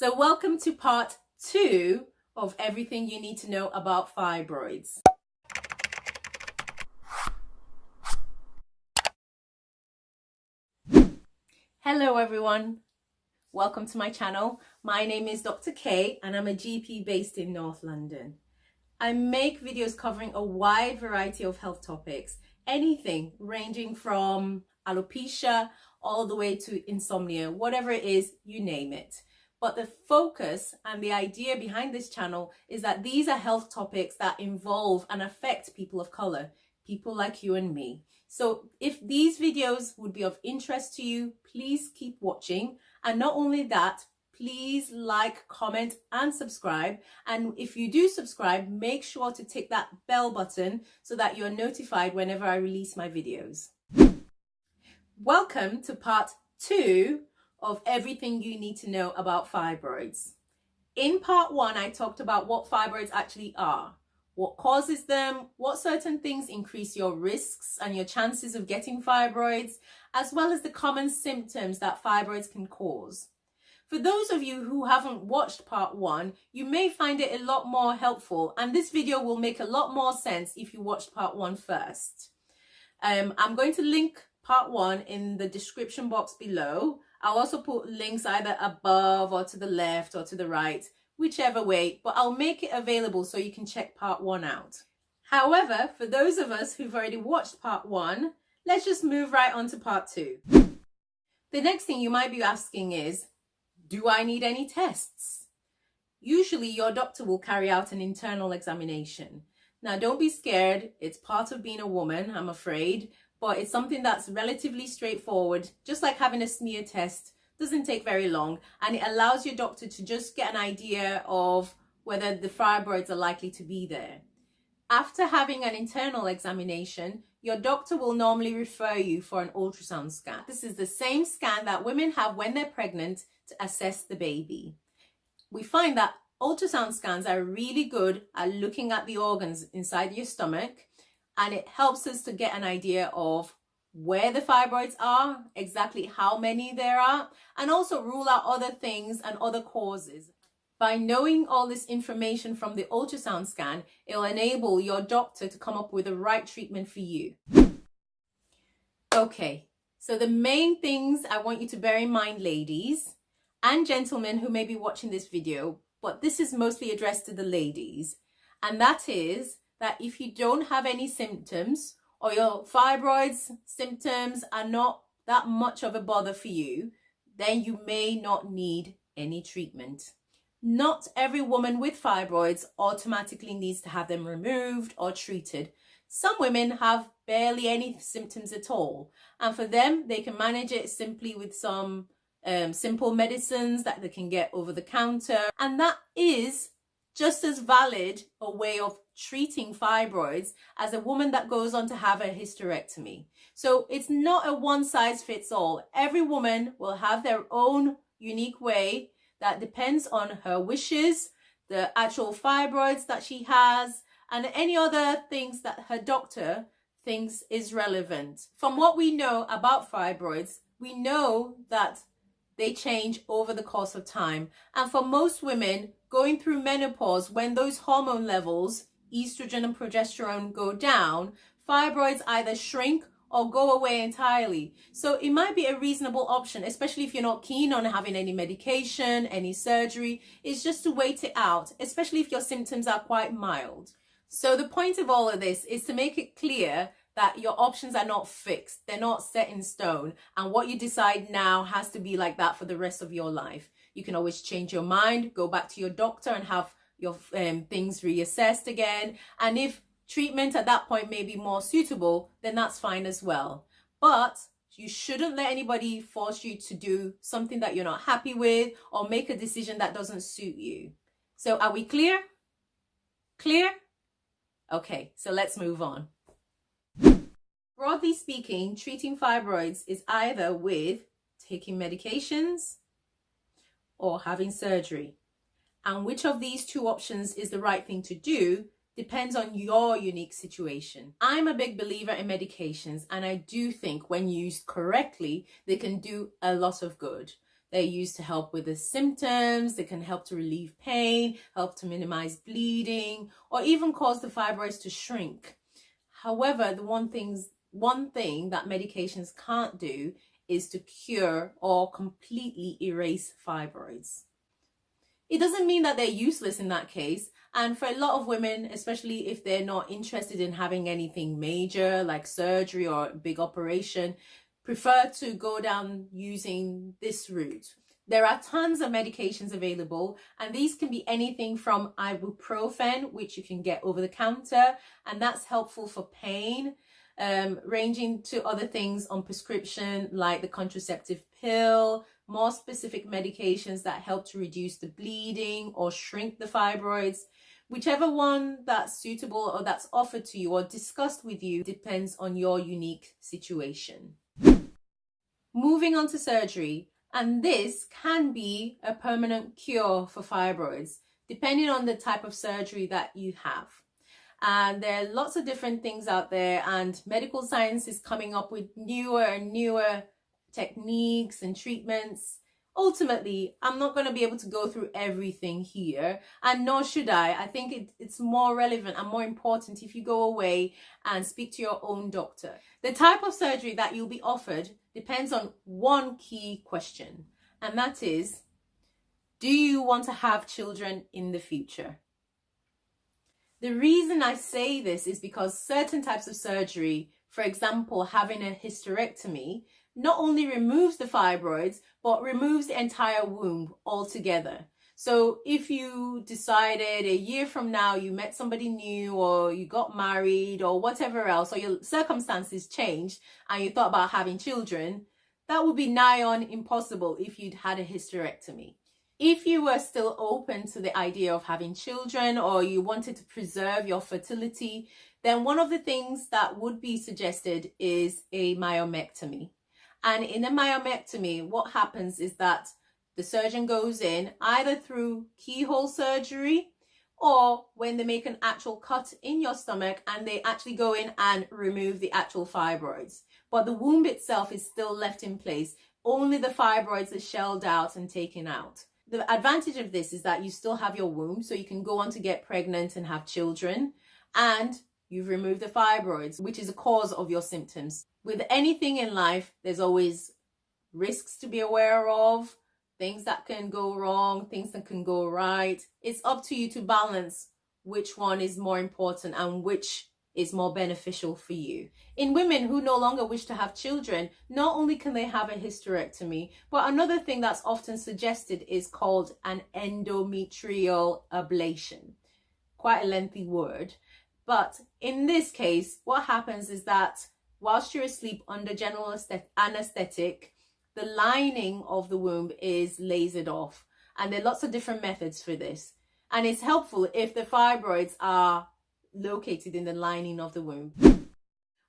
So welcome to part two of everything you need to know about fibroids. Hello everyone, welcome to my channel. My name is Dr. K and I'm a GP based in North London. I make videos covering a wide variety of health topics, anything ranging from alopecia all the way to insomnia, whatever it is, you name it. But the focus and the idea behind this channel is that these are health topics that involve and affect people of color, people like you and me. So if these videos would be of interest to you, please keep watching. And not only that, please like, comment and subscribe. And if you do subscribe, make sure to tick that bell button so that you're notified whenever I release my videos. Welcome to part two of everything you need to know about fibroids. In part one, I talked about what fibroids actually are, what causes them, what certain things increase your risks and your chances of getting fibroids, as well as the common symptoms that fibroids can cause. For those of you who haven't watched part one, you may find it a lot more helpful and this video will make a lot more sense if you watched part one first. Um, I'm going to link part one in the description box below I'll also put links either above or to the left or to the right, whichever way, but I'll make it available so you can check part one out. However, for those of us who've already watched part one, let's just move right on to part two. The next thing you might be asking is, do I need any tests? Usually your doctor will carry out an internal examination. Now don't be scared, it's part of being a woman, I'm afraid, but it's something that's relatively straightforward, just like having a smear test, doesn't take very long, and it allows your doctor to just get an idea of whether the fibroids are likely to be there. After having an internal examination, your doctor will normally refer you for an ultrasound scan. This is the same scan that women have when they're pregnant to assess the baby. We find that ultrasound scans are really good at looking at the organs inside your stomach and it helps us to get an idea of where the fibroids are, exactly how many there are, and also rule out other things and other causes. By knowing all this information from the ultrasound scan, it'll enable your doctor to come up with the right treatment for you. Okay, so the main things I want you to bear in mind, ladies and gentlemen who may be watching this video, but this is mostly addressed to the ladies, and that is that if you don't have any symptoms or your fibroids symptoms are not that much of a bother for you, then you may not need any treatment. Not every woman with fibroids automatically needs to have them removed or treated. Some women have barely any symptoms at all. And for them, they can manage it simply with some um, simple medicines that they can get over the counter. And that is just as valid a way of treating fibroids as a woman that goes on to have a hysterectomy. So it's not a one size fits all. Every woman will have their own unique way that depends on her wishes, the actual fibroids that she has, and any other things that her doctor thinks is relevant. From what we know about fibroids, we know that they change over the course of time. And for most women going through menopause, when those hormone levels, estrogen and progesterone go down, fibroids either shrink or go away entirely. So it might be a reasonable option, especially if you're not keen on having any medication, any surgery, is just to wait it out, especially if your symptoms are quite mild. So the point of all of this is to make it clear that your options are not fixed. They're not set in stone. And what you decide now has to be like that for the rest of your life. You can always change your mind, go back to your doctor and have your um, things reassessed again. And if treatment at that point may be more suitable, then that's fine as well. But you shouldn't let anybody force you to do something that you're not happy with or make a decision that doesn't suit you. So are we clear? Clear? Okay, so let's move on. Broadly speaking, treating fibroids is either with taking medications or having surgery. And which of these two options is the right thing to do depends on your unique situation. I'm a big believer in medications and I do think when used correctly, they can do a lot of good. They're used to help with the symptoms. They can help to relieve pain, help to minimize bleeding, or even cause the fibroids to shrink. However, the one things one thing that medications can't do is to cure or completely erase fibroids. It doesn't mean that they're useless in that case. And for a lot of women, especially if they're not interested in having anything major like surgery or big operation, prefer to go down using this route. There are tons of medications available and these can be anything from ibuprofen, which you can get over the counter, and that's helpful for pain, um, ranging to other things on prescription like the contraceptive pill, more specific medications that help to reduce the bleeding or shrink the fibroids. Whichever one that's suitable or that's offered to you or discussed with you depends on your unique situation. Moving on to surgery, and this can be a permanent cure for fibroids, depending on the type of surgery that you have. And there are lots of different things out there, and medical science is coming up with newer and newer techniques and treatments. Ultimately, I'm not going to be able to go through everything here, and nor should I. I think it, it's more relevant and more important if you go away and speak to your own doctor. The type of surgery that you'll be offered depends on one key question, and that is do you want to have children in the future? The reason I say this is because certain types of surgery, for example, having a hysterectomy, not only removes the fibroids, but removes the entire womb altogether. So if you decided a year from now you met somebody new or you got married or whatever else, or your circumstances changed and you thought about having children, that would be nigh on impossible if you'd had a hysterectomy. If you were still open to the idea of having children or you wanted to preserve your fertility, then one of the things that would be suggested is a myomectomy. And in a myomectomy, what happens is that the surgeon goes in either through keyhole surgery or when they make an actual cut in your stomach and they actually go in and remove the actual fibroids. But the womb itself is still left in place. Only the fibroids are shelled out and taken out. The advantage of this is that you still have your womb, so you can go on to get pregnant and have children. And you've removed the fibroids, which is a cause of your symptoms. With anything in life, there's always risks to be aware of, things that can go wrong, things that can go right. It's up to you to balance which one is more important and which is more beneficial for you. In women who no longer wish to have children, not only can they have a hysterectomy, but another thing that's often suggested is called an endometrial ablation. Quite a lengthy word. But in this case, what happens is that whilst you're asleep under general anesthetic, the lining of the womb is lasered off. And there are lots of different methods for this. And it's helpful if the fibroids are located in the lining of the womb.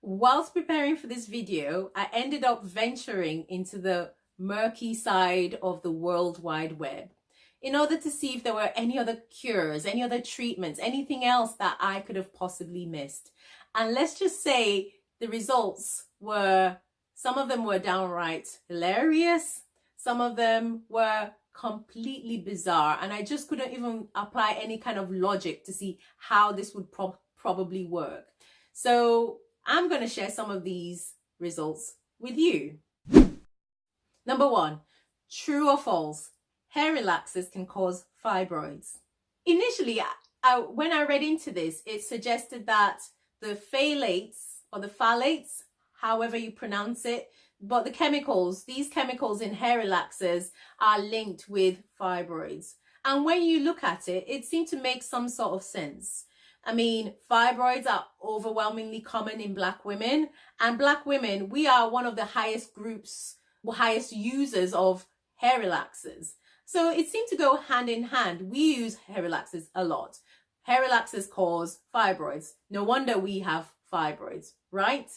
Whilst preparing for this video, I ended up venturing into the murky side of the World Wide Web in order to see if there were any other cures, any other treatments, anything else that I could have possibly missed. And let's just say the results were some of them were downright hilarious. Some of them were completely bizarre. And I just couldn't even apply any kind of logic to see how this would pro probably work. So I'm going to share some of these results with you. Number one, true or false, hair relaxers can cause fibroids. Initially, I, when I read into this, it suggested that the phthalates or the phthalates however you pronounce it. But the chemicals, these chemicals in hair relaxers are linked with fibroids. And when you look at it, it seemed to make some sort of sense. I mean, fibroids are overwhelmingly common in black women and black women, we are one of the highest groups, highest users of hair relaxers. So it seemed to go hand in hand. We use hair relaxers a lot. Hair relaxers cause fibroids. No wonder we have fibroids, right?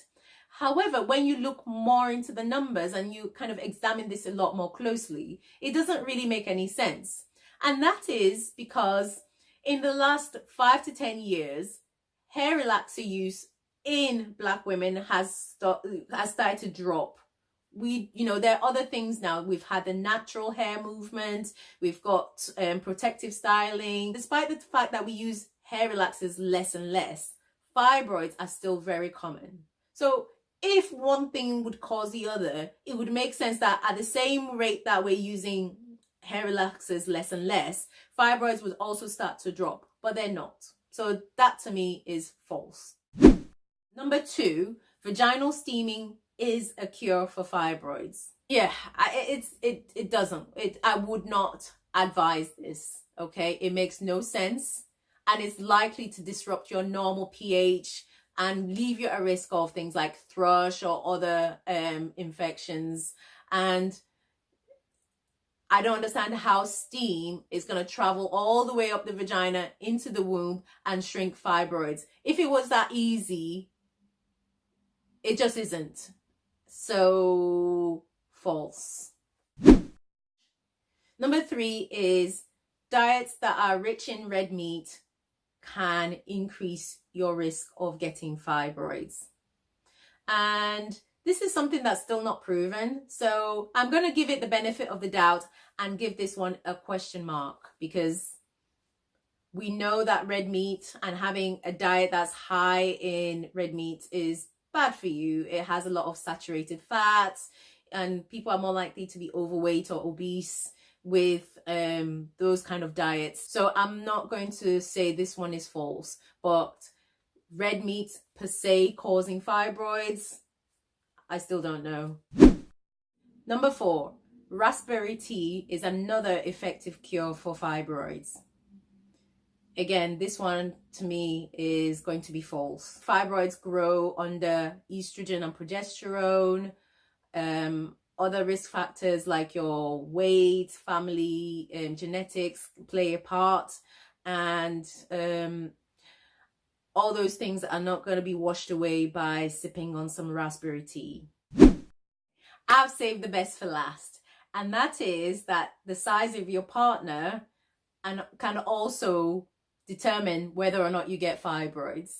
However, when you look more into the numbers and you kind of examine this a lot more closely, it doesn't really make any sense. And that is because in the last five to 10 years, hair relaxer use in black women has, st has started to drop. We you know there are other things now. We've had the natural hair movement. We've got um, protective styling. Despite the fact that we use hair relaxers less and less fibroids are still very common. So if one thing would cause the other it would make sense that at the same rate that we're using hair relaxers less and less fibroids would also start to drop but they're not so that to me is false number two vaginal steaming is a cure for fibroids. Yeah, I, it's it it doesn't. It I would not advise this. Okay, it makes no sense, and it's likely to disrupt your normal pH and leave you at risk of things like thrush or other um, infections. And I don't understand how steam is going to travel all the way up the vagina into the womb and shrink fibroids. If it was that easy, it just isn't. So false. Number three is diets that are rich in red meat can increase your risk of getting fibroids. And this is something that's still not proven. So I'm going to give it the benefit of the doubt and give this one a question mark because we know that red meat and having a diet that's high in red meat is bad for you. It has a lot of saturated fats and people are more likely to be overweight or obese with um, those kind of diets. So I'm not going to say this one is false, but red meat per se causing fibroids, I still don't know. Number four, raspberry tea is another effective cure for fibroids again, this one to me is going to be false. Fibroids grow under estrogen and progesterone. Um, other risk factors like your weight, family, um, genetics play a part. And um, all those things are not going to be washed away by sipping on some raspberry tea. I've saved the best for last. And that is that the size of your partner and can also determine whether or not you get fibroids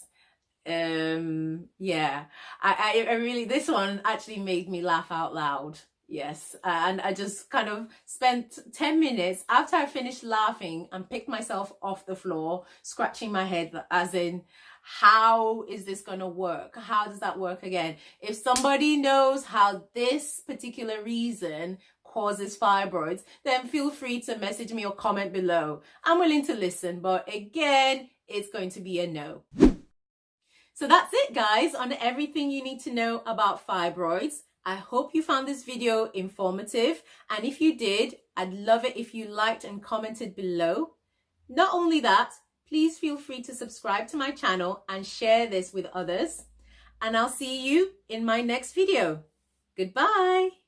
um yeah I, I, I really this one actually made me laugh out loud yes and i just kind of spent 10 minutes after i finished laughing and picked myself off the floor scratching my head as in how is this going to work how does that work again if somebody knows how this particular reason causes fibroids, then feel free to message me or comment below. I'm willing to listen, but again, it's going to be a no. So that's it guys on everything you need to know about fibroids. I hope you found this video informative and if you did, I'd love it if you liked and commented below. Not only that, please feel free to subscribe to my channel and share this with others. And I'll see you in my next video. Goodbye.